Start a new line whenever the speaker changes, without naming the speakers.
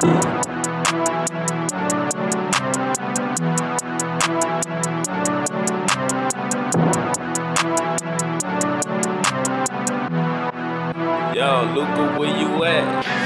Yo, Luca, where you at?